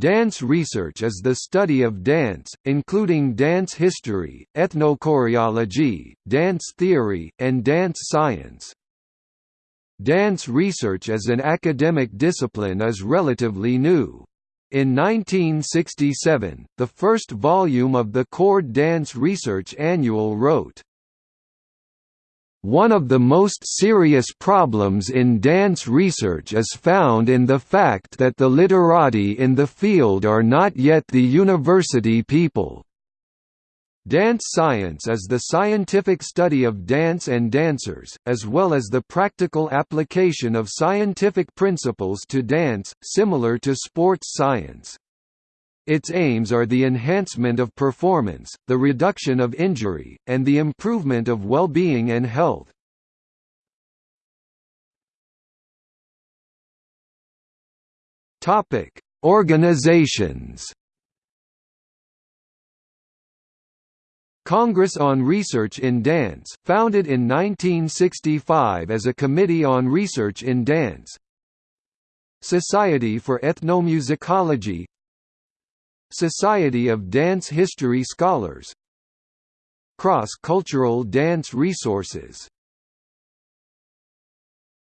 Dance research is the study of dance, including dance history, ethnochoreology, dance theory, and dance science. Dance research as an academic discipline is relatively new. In 1967, the first volume of the Cord Dance Research Annual wrote, one of the most serious problems in dance research is found in the fact that the literati in the field are not yet the university people. Dance science is the scientific study of dance and dancers, as well as the practical application of scientific principles to dance, similar to sports science. Its aims are the enhancement of performance, the reduction of injury, and the improvement of well-being and health. Topic: Organizations. Congress on Research in Dance, founded in 1965 as a committee on research in dance. Society for Ethnomusicology Society of Dance History Scholars. Cross-Cultural Dance Resources